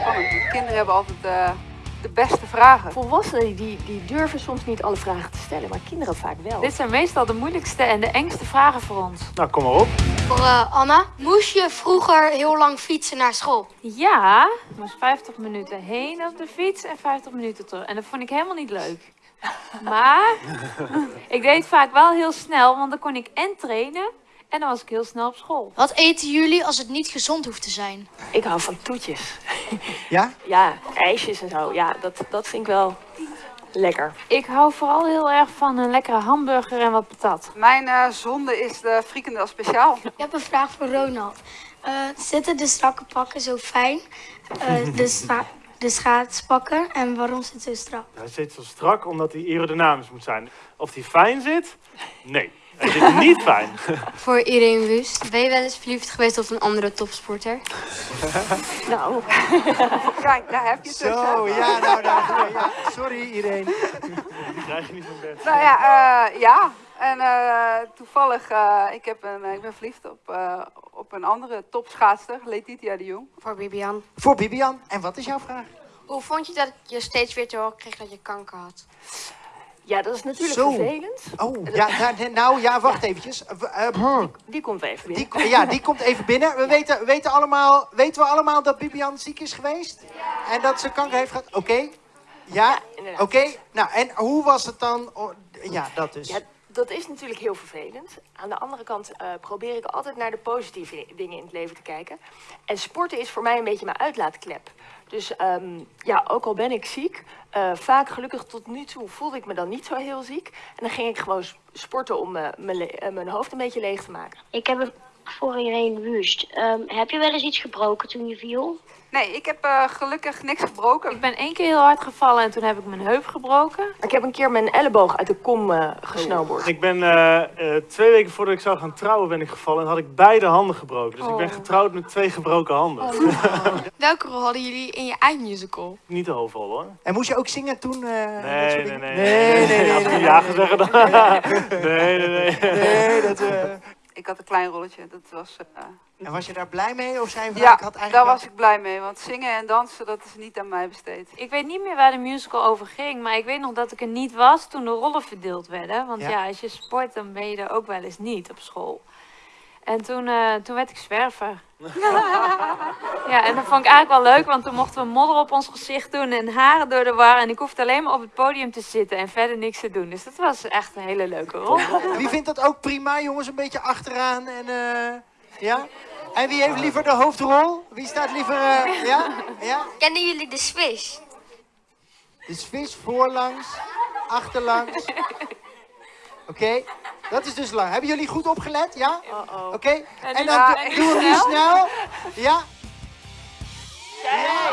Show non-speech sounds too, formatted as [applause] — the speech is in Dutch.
spannend. De kinderen hebben altijd eh, de beste vragen. Volwassenen die, die durven soms niet alle vragen te stellen, maar kinderen vaak wel. Dit zijn meestal de moeilijkste en de engste vragen voor ons. Nou, kom maar op. Voor eh, Anna, moest je vroeger heel lang fietsen naar school? Ja, het was 50 minuten heen op de fiets en 50 minuten terug. En dat vond ik helemaal niet leuk. Maar [laughs] ik deed vaak wel heel snel, want dan kon ik en trainen en dan was ik heel snel op school. Wat eten jullie als het niet gezond hoeft te zijn? Ik hou van toetjes. [laughs] Ja? Ja, ijsjes en zo. Ja, dat, dat vind ik wel lekker. Ik hou vooral heel erg van een lekkere hamburger en wat patat. Mijn eh, zonde is de frikandel speciaal. Ik heb een vraag voor Ronald. Eh, zitten de strakke pakken zo fijn? Eh, de, [laughs] scha de schaatspakken. En waarom zit ze zo strak? Hij zit zo strak omdat hij aerodynamisch moet zijn. Of hij fijn zit? Nee. Hij zit niet fijn. [laughs] Voor iedereen wust. Ben je wel eens verliefd geweest op een andere topsporter? [laughs] Nou, [laughs] Kijk, daar heb je het dus. Zo, ja, nou, daar, ja. Sorry iedereen. Die krijg je niet van bed. Nou ja, eh, ja. En eh, toevallig, eh, ik, heb een, ik ben verliefd op, eh, op een andere topschaatster, Letitia de Jong. Voor Bibian. Voor Bibian. En wat is jouw vraag? Hoe vond je dat je steeds weer te horen kreeg dat je kanker had? Ja, dat is natuurlijk Zo. vervelend. Oh, ja, [laughs] nou, nou ja, wacht eventjes. Eh, eh, Die komt even weer. Die, ja, die komt even binnen. We weten, we weten, allemaal, weten we allemaal dat Bibian ziek is geweest? En dat ze kanker heeft gehad? Oké. Ja, inderdaad. oké. Nou, en hoe was het dan? Oh, ja, dat dus. Dat is natuurlijk heel vervelend. Aan de andere kant eh, probeer ik altijd naar de positieve dingen in het leven te kijken. En sporten is voor mij een beetje mijn uitlaatklep. Dus ehm, ja, ook al ben ik ziek, eh, vaak gelukkig tot nu toe voelde ik me dan niet zo heel ziek. En dan ging ik gewoon sporten om eh, mijn mijn hoofd een beetje leeg te maken. Ik heb een voor iedereen wust. Ehm, heb je wel eens iets gebroken toen je viel? Nee, ik heb eh, gelukkig niks gebroken. Ik ben één keer heel hard gevallen en toen heb ik mijn heup gebroken. Ik heb een keer mijn elleboog uit de kom eh gesnowboard. Ik ben eh, eh, twee weken voordat ik zou gaan trouwen ben ik gevallen en had ik beide handen gebroken. Dus ik ben Oh. getrouwd met twee gebroken handen. [laughs] Welke rol hadden jullie in je eindmusical? Niet de hoofdrol hoor. En moest je ook zingen toen? eh, dat Nee, soort nee, nee. Nee, nee, nee. Als ik nee, ja zeggen dan. [laughs] Nee, nee, nee. Nee, dat... Ik had een klein rolletje, dat was... eh, En was je daar blij mee? Of zei je van, ja, ik had eigenlijk daar was ik blij mee, want zingen en dansen, dat is niet aan mij besteed. Ik weet niet meer waar de musical over ging, maar ik weet nog dat ik er niet was toen de rollen verdeeld werden. Want Ja. ja, als je sport, dan ben je er ook wel eens niet op school. En toen, eh, toen werd ik zwerver. [laughs] ja, en dat vond ik eigenlijk wel leuk, want toen mochten we modder op ons gezicht doen en haren door de war. En ik hoefde alleen maar op het podium te zitten en verder niks te doen. Dus dat was echt een hele leuke rol. [laughs] Wie vindt dat ook prima, jongens? Een beetje achteraan en... eh, ja? En wie heeft liever de hoofdrol? Wie staat liever... eh, ja? Ja? Kennen jullie de Swiss? De vis voorlangs, achterlangs. [laughs] Oké, dat is dus lang. Hebben jullie goed opgelet? Ja? Oké. En, dan, dan doen we nu snel. Ja? ja.